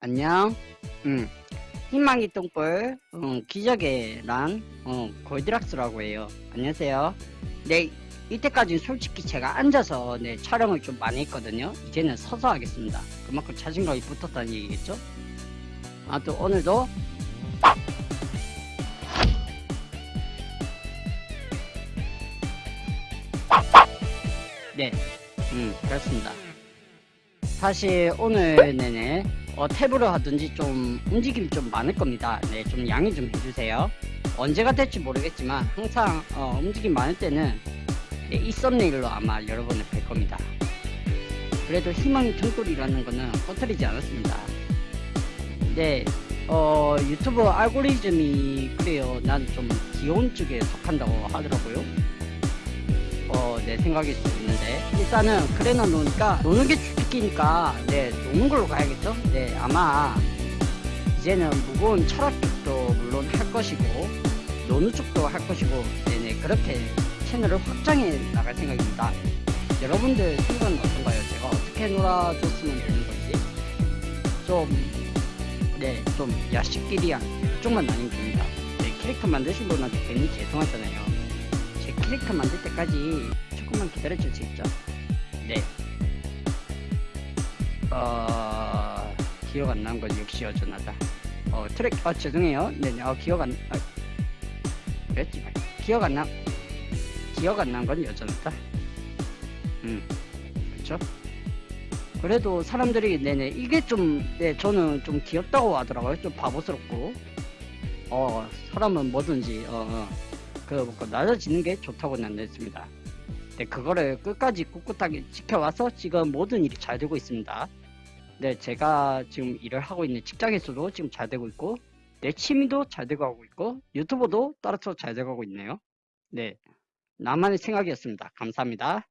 안녕. 음. 희망이 똥불, 음, 기적의 란, 어, 골드락스라고 해요. 안녕하세요. 네, 이때까지 솔직히 제가 앉아서 네, 촬영을 좀 많이 했거든요. 이제는 서서 하겠습니다. 그만큼 자신감이 붙었다는 얘기겠죠? 아, 또 오늘도 네, 음, 그렇습니다. 사실 오늘 내내 어, 탭으로 하든지 좀 움직임이 좀 많을 겁니다. 네, 좀 양해 좀 해주세요. 언제가 될지 모르겠지만 항상 어, 움직임 많을 때는 네, 이 썸네일로 아마 여러분을 뵐 겁니다. 그래도 희망의 등골이라는 거는 꺼트리지 않았습니다. 네, 어, 유튜브 알고리즘이 그래요. 난 좀 귀여운 쪽에 속한다고 하더라고요. 어, 내 생각일 수 있는데. 일단은 그래나 노니까 노는 게 주특기니까 네 노는 걸로 가야겠죠? 네 아마 이제는 무거운 철학 쪽도 물론 할 것이고 노는 쪽도 할 것이고 네네 그렇게 채널을 확장해 나갈 생각입니다. 여러분들 생각은 어떤가요? 제가 어떻게 놀아줬으면 되는 건지. 좀 네 좀 야식끼리야 그쪽만 아니면 됩니다. 네 캐릭터 만드신 분한테 괜히 죄송하잖아요. 제 캐릭터 만들 때까지 조금만 기다려 줄 수 있죠? 네. 어, 기억 안 나는 건 역시 여전하다. 어, 트랙, 아, 죄송해요. 네네, 어, 기억 안, 아, 그랬지. 기억 안 나, 기억 안 난 건 여전하다. 음, 그쵸? 그래도 사람들이, 네네, 이게 좀, 네, 저는 좀 귀엽다고 하더라고요. 좀 바보스럽고. 어, 사람은 뭐든지, 어, 어. 그, 뭐, 낮아지는 게 좋다고 난 했습니다. 네, 그거를 끝까지 꿋꿋하게 지켜와서 지금 모든 일이 잘 되고 있습니다. 네, 제가 지금 일을 하고 있는 직장에서도 지금 잘 되고 있고, 내 취미도 잘 되고 가고 있고, 유튜버도 따라서 잘 되고 가고 있네요. 네, 나만의 생각이었습니다. 감사합니다.